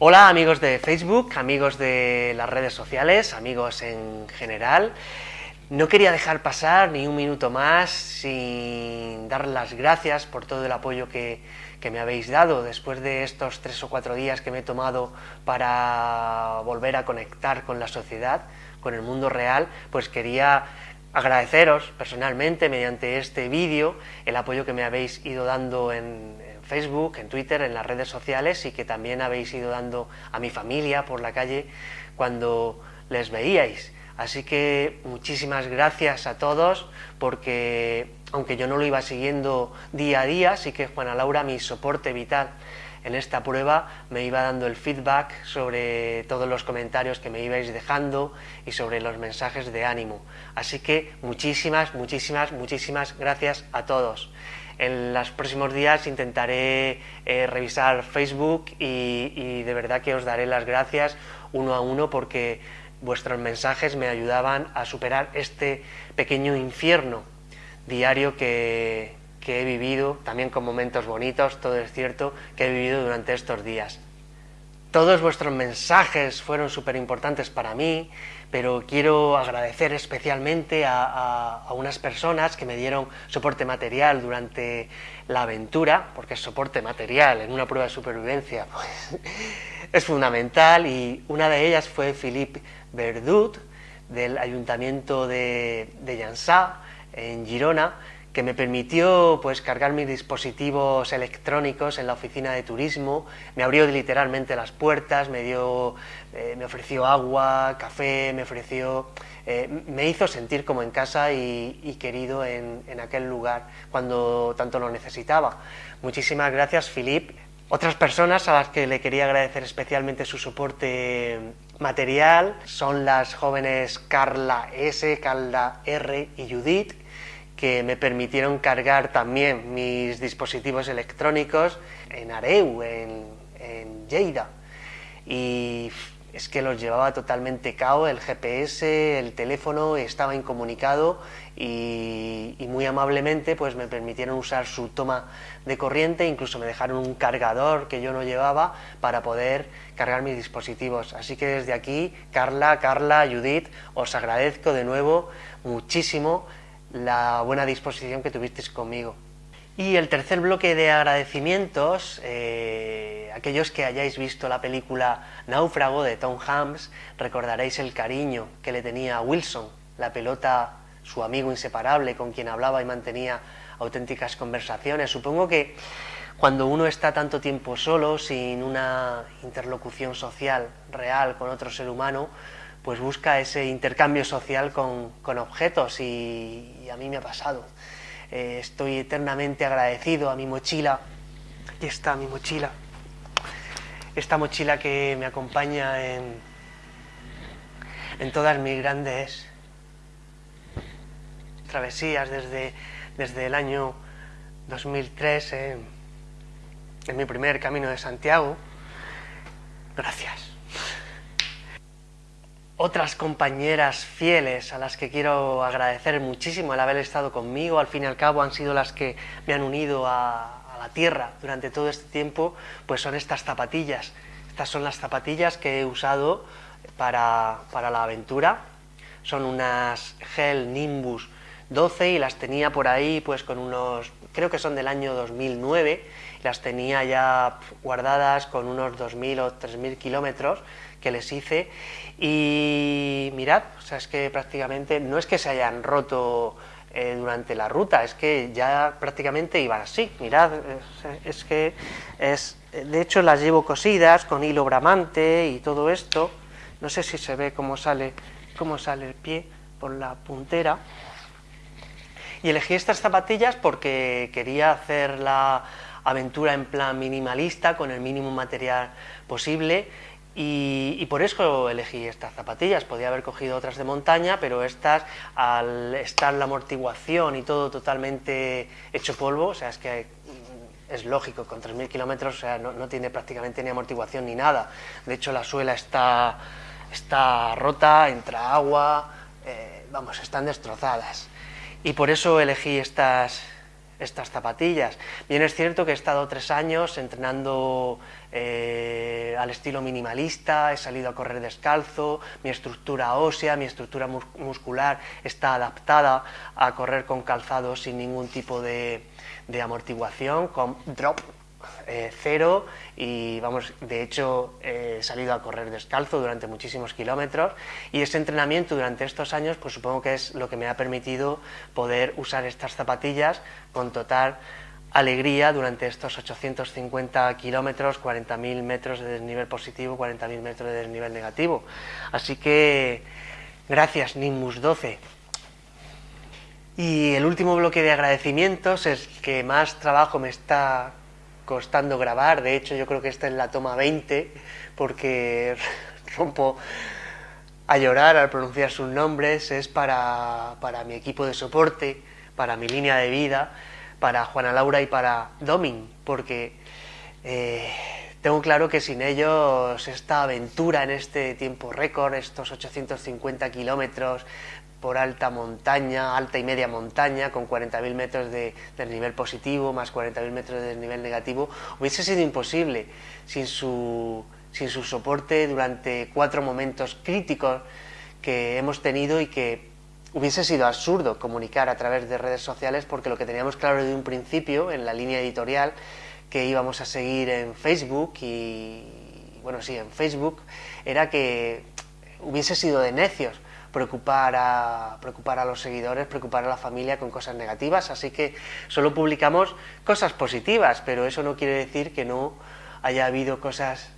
Hola amigos de Facebook, amigos de las redes sociales, amigos en general. No quería dejar pasar ni un minuto más sin dar las gracias por todo el apoyo que, me habéis dado después de estos tres o cuatro días que me he tomado para volver a conectar con la sociedad, con el mundo real, pues quería agradeceros personalmente mediante este vídeo el apoyo que me habéis ido dando en, Facebook, en Twitter, en las redes sociales y que también habéis ido dando a mi familia por la calle cuando les veíais. Así que muchísimas gracias a todos porque aunque yo no lo iba siguiendo día a día, sí que Juana Laura, mi soporte vital en esta prueba, me iba dando el feedback sobre todos los comentarios que me ibais dejando y sobre los mensajes de ánimo. Así que muchísimas, muchísimas, muchísimas gracias a todos. En los próximos días intentaré eh, revisar Facebook y, de verdad que os daré las gracias uno a uno porque vuestros mensajes me ayudaban a superar este pequeño infierno diario que, que he vivido, también con momentos bonitos, todo es cierto, que he vivido durante estos días. Todos vuestros mensajes fueron súper importantes para mí, pero quiero agradecer especialmente a, unas personas que me dieron soporte material durante la aventura, porque soporte material en una prueba de supervivencia, pues, es fundamental, y una de ellas fue Philippe Verdut, del Ayuntamiento de, de en Girona, que me permitió pues cargar mis dispositivos electrónicos en la oficina de turismo, me abrió literalmente las puertas, me dio, eh, me ofreció agua, café, me ofreció, eh, me hizo sentir como en casa y, querido en, en, aquel lugar cuando tanto lo necesitaba. Muchísimas gracias, Filip. Otras personas a las que le quería agradecer especialmente su soporte material son las jóvenes Carla S, Carla R y Judith, que me permitieron cargar también mis dispositivos electrónicos en Areu, en, en Lleida. Y es que los llevaba totalmente cao, el GPS, el teléfono estaba incomunicado y, y, muy amablemente pues me permitieron usar su toma de corriente, incluso me dejaron un cargador que yo no llevaba para poder cargar mis dispositivos. Así que desde aquí, Carla, Carla, Judith, os agradezco de nuevo muchísimo la buena disposición que tuvisteis conmigo. Y el tercer bloque de agradecimientos, eh, aquellos que hayáis visto la película Náufrago de Tom Hanks, recordaréis el cariño que le tenía a Wilson, la pelota, su amigo inseparable con quien hablaba y mantenía auténticas conversaciones. Supongo que cuando uno está tanto tiempo solo, sin una interlocución social real con otro ser humano, pues busca ese intercambio social con, objetos y, a mí me ha pasado. Eh, estoy eternamente agradecido a mi mochila. Aquí está mi mochila. Esta mochila que me acompaña en, en todas mis grandes travesías desde, desde el año 2003 en mi primer camino de Santiago. Gracias otras compañeras fieles a las que quiero agradecer muchísimo el haber estado conmigo, al fin y al cabo han sido las que me han unido a, la tierra durante todo este tiempo, pues son estas zapatillas. Estas son las zapatillas que he usado para, para la aventura. Son unas Gel Nimbus 12 y las tenía por ahí pues con unos, creo que son del año 2009, las tenía ya guardadas con unos 2.000 o 3.000 kilómetros que les hice. Y mirad, o sea, es que prácticamente no es que se hayan roto eh, durante la ruta, es que ya prácticamente iban así, mirad, es, que es, de hecho las llevo cosidas con hilo bramante y todo esto, no sé si se ve cómo sale, cómo sale el pie por la puntera, y elegí estas zapatillas porque quería hacer la aventura en plan minimalista, con el mínimo material posible, y, por eso elegí estas zapatillas, podía haber cogido otras de montaña, pero estas, al estar la amortiguación y todo totalmente hecho polvo, o sea, es que es lógico, con 3.000 kilómetros o sea, no, tiene prácticamente ni amortiguación ni nada. De hecho, la suela está, está rota, entra agua, eh, vamos, están destrozadas. Y por eso elegí estas, estas zapatillas. Bien es cierto que he estado tres años entrenando eh, al estilo minimalista, he salido a correr descalzo, mi estructura ósea, mi estructura muscular está adaptada a correr con calzado sin ningún tipo de, amortiguación, con drop eh, cero y vamos, de hecho he salido a correr descalzo durante muchísimos kilómetros y ese entrenamiento durante estos años pues supongo que es lo que me ha permitido poder usar estas zapatillas con total alegría durante estos 850 kilómetros, 40.000 metros de desnivel positivo, 40.000 metros de desnivel negativo. Así que gracias Nimbus 12. Y el último bloque de agradecimientos es que más trabajo me está costando grabar, de hecho yo creo que esta es la toma 20, porque rompo a llorar al pronunciar sus nombres, es para, mi equipo de soporte, para mi línea de vida, para Juana Laura y para Domin, porque eh, tengo claro que sin ellos esta aventura en este tiempo récord, estos 850 kilómetros por alta montaña, alta y media montaña, con 40.000 metros de, nivel positivo, más 40.000 metros de nivel negativo, hubiese sido imposible. Sin su, sin su soporte durante cuatro momentos críticos que hemos tenido y que hubiese sido absurdo comunicar a través de redes sociales porque lo que teníamos claro desde un principio en la línea editorial que íbamos a seguir en Facebook y bueno sí en Facebook era que hubiese sido de necios preocupar a, preocupar a los seguidores, preocupar a la familia con cosas negativas, así que solo publicamos cosas positivas, pero eso no quiere decir que no haya habido cosas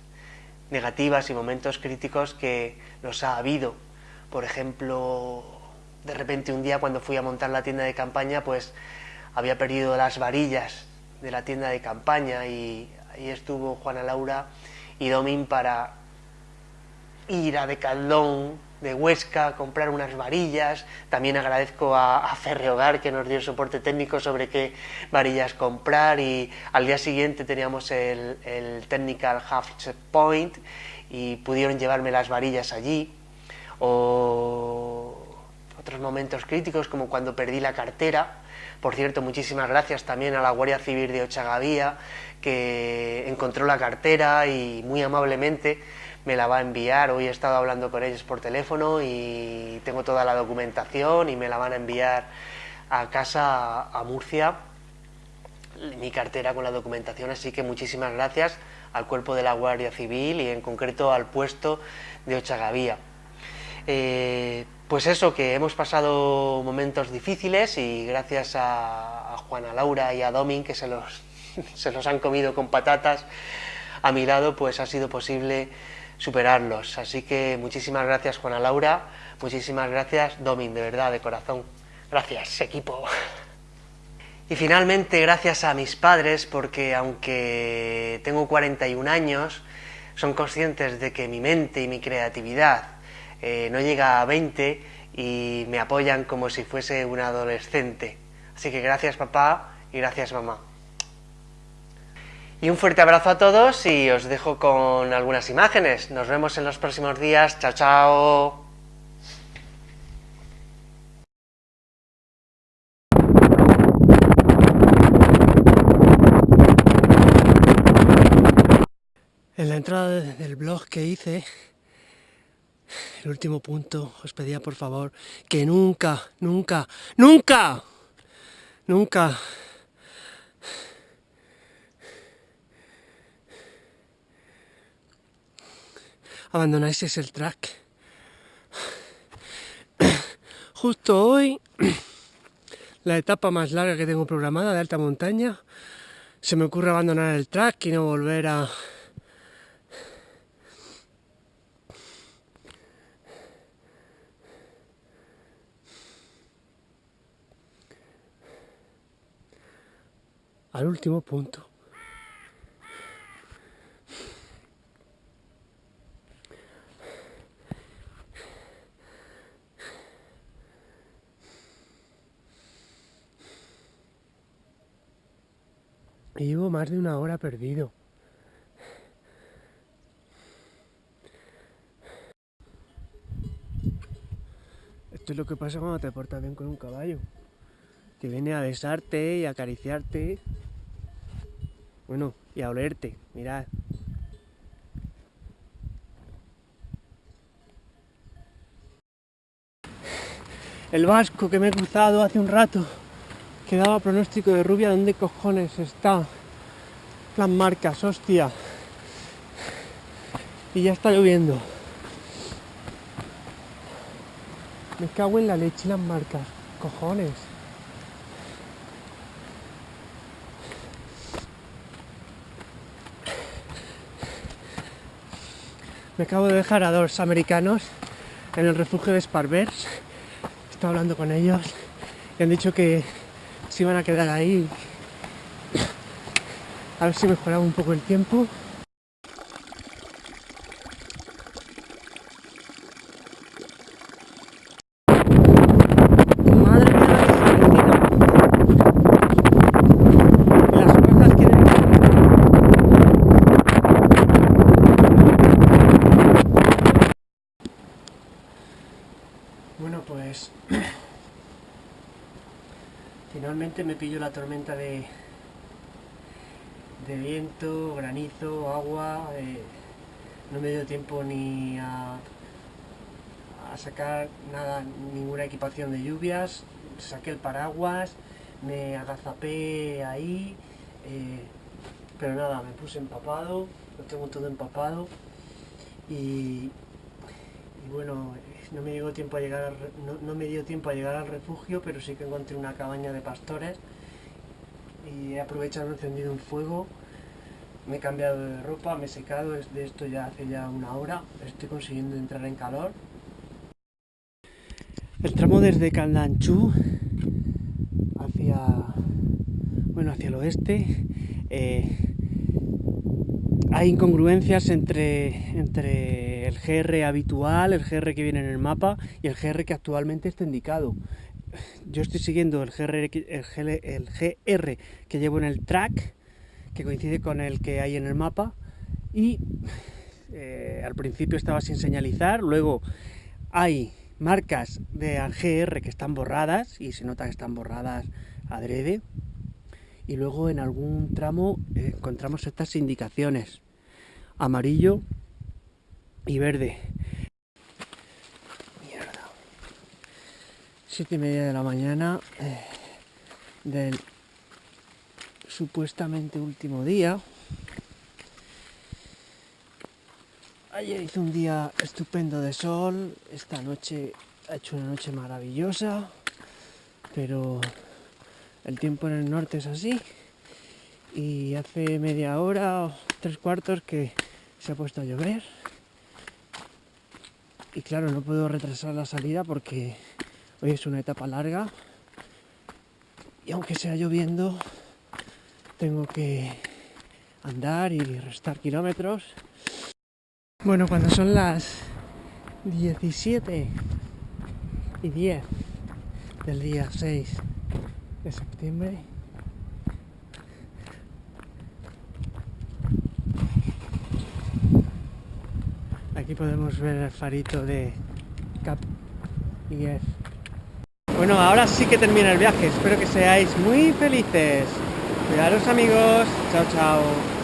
negativas y momentos críticos que los ha habido. Por ejemplo, de repente un día cuando fui a montar la tienda de campaña, pues había perdido las varillas de la tienda de campaña y ahí estuvo Juana Laura y Domín para ir a Decaldón de Huesca, comprar unas varillas. También agradezco a, a Ferreogar que nos dio soporte técnico sobre qué varillas comprar y al día siguiente teníamos el, Technical Half Point y pudieron llevarme las varillas allí. O otros momentos críticos como cuando perdí la cartera. Por cierto, muchísimas gracias también a la Guardia Civil de Ochagavía que encontró la cartera y muy amablemente me la va a enviar. Hoy he estado hablando con ellos por teléfono y tengo toda la documentación y me la van a enviar a casa a Murcia, mi cartera con la documentación, así que muchísimas gracias al cuerpo de la Guardia Civil y en concreto al puesto de Ochagavía. Eh, pues eso, que hemos pasado momentos difíciles y gracias a, a Juana Laura y a Domin, que se los, se los han comido con patatas a mi lado, pues ha sido posible superarlos. Así que muchísimas gracias Juana Laura, muchísimas gracias Domin, de verdad, de corazón. Gracias, equipo. Y finalmente, gracias a mis padres, porque aunque tengo 41 años, son conscientes de que mi mente y mi creatividad eh, no llega a 20 y me apoyan como si fuese un adolescente. Así que gracias papá y gracias mamá. Y un fuerte abrazo a todos y os dejo con algunas imágenes. Nos vemos en los próximos días. Chao, chao. En la entrada del blog que hice, el último punto, os pedía por favor que nunca, nunca, nunca, nunca abandonáis el track. Justo hoy, la etapa más larga que tengo programada de alta montaña, se me ocurre abandonar el track y no volver a... al último punto. llevo más de una hora perdido. Esto es lo que pasa cuando te portas bien con un caballo. Que viene a besarte y a acariciarte. Bueno, y a olerte, mirad. El vasco que me he cruzado hace un rato, que daba pronóstico de rubia, ¿dónde cojones está? Las marcas, hostia. Y ya está lloviendo. Me cago en la leche las marcas, cojones. Me acabo de dejar a dos americanos en el refugio de Sparbers. Estaba hablando con ellos y han dicho que se iban a quedar ahí a ver si mejoraba un poco el tiempo. Madre mía, las cosas quieren Bueno, pues pillo la tormenta de, de viento, granizo, agua. eh, no me dio tiempo ni a, sacar nada, ninguna equipación de lluvias. Saqué el paraguas, me agazapé ahí, eh, pero nada, me puse empapado, lo tengo todo empapado y bueno, no me, dio tiempo a llegar no, no me dio tiempo a llegar al refugio, pero sí que encontré una cabaña de pastores y he aprovechado, he encendido un fuego, me he cambiado de ropa, me he secado, de esto ya hace ya una hora, estoy consiguiendo entrar en calor. El tramo desde Candanchú hacia, bueno, hacia el oeste, eh, hay incongruencias entre, entre el GR habitual, el GR que viene en el mapa y el GR que actualmente está indicado. Yo estoy siguiendo el GR, el GR que llevo en el track, que coincide con el que hay en el mapa, y eh, al principio estaba sin señalizar, luego hay marcas de GR que están borradas, y se nota que están borradas adrede, y luego en algún tramo eh, encontramos estas indicaciones. Amarillo y verde. Mierda. Siete y media de la mañana eh, del supuestamente último día. Ayer hizo un día estupendo de sol esta noche ha hecho una noche maravillosa pero el tiempo en el norte es así. Y hace media hora o tres cuartos que se ha puesto a llover. Y claro no puedo retrasar la salida porque hoy es una etapa larga. Y aunque sea lloviendo tengo que andar y restar kilómetros. Bueno cuando son las 17 y 10 del día 6 de septiembre. Aquí podemos ver el farito de Cap IF. Bueno, ahora sí que termina el viaje. Espero que seáis muy felices. Cuidaros amigos. Chao, chao.